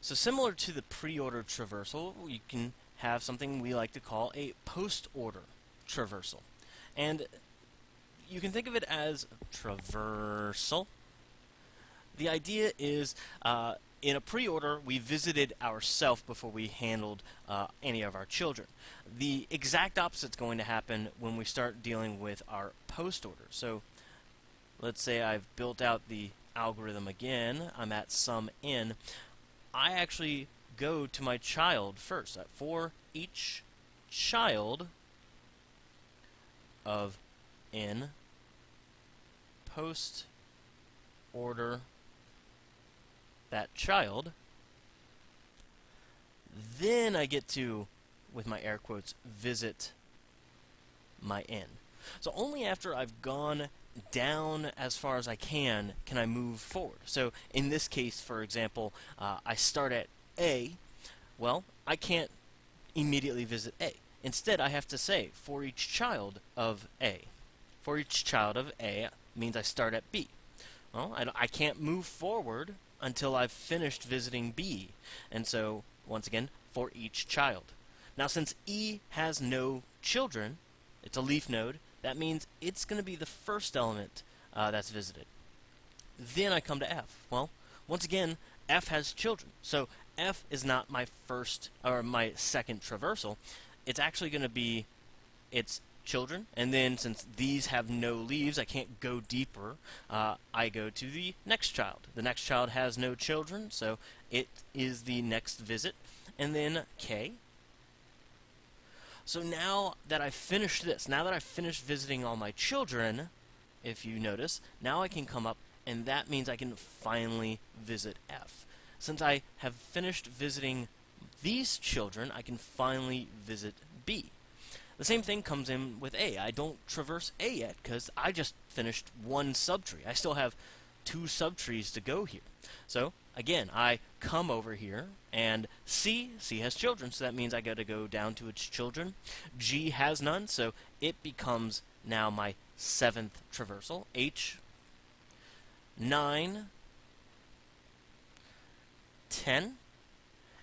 So similar to the pre-order traversal, you can have something we like to call a post-order traversal. And you can think of it as traversal. The idea is uh, in a pre-order, we visited ourself before we handled uh, any of our children. The exact opposite is going to happen when we start dealing with our post-order. So let's say I've built out the algorithm again. I'm at some n. I actually go to my child first. For each child of n post order that child, then I get to, with my air quotes, visit my n. So only after I've gone down as far as I can can I move forward. So in this case, for example, uh, I start at A. Well, I can't immediately visit A. Instead, I have to say, for each child of A. For each child of A means I start at B. Well, I, I can't move forward until I've finished visiting B. And so, once again, for each child. Now, since E has no children, it's a leaf node, that means it's going to be the first element uh, that's visited. Then I come to F. Well, once again, F has children. So F is not my first or my second traversal. It's actually going to be its children. And then since these have no leaves, I can't go deeper. Uh, I go to the next child. The next child has no children, so it is the next visit. And then K. So now that I've finished this, now that I've finished visiting all my children, if you notice, now I can come up and that means I can finally visit F. Since I have finished visiting these children, I can finally visit B. The same thing comes in with A. I don't traverse A yet because I just finished one subtree. I still have two subtrees to go here. So again, I come over here and C, C has children, so that means I got to go down to its children. G has none, so it becomes now my seventh traversal. H, 9, 10,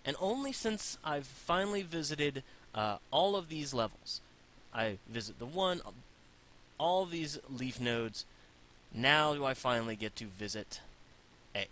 and only since I've finally visited uh, all of these levels, I visit the one, all these leaf nodes. Now do I finally get to visit A.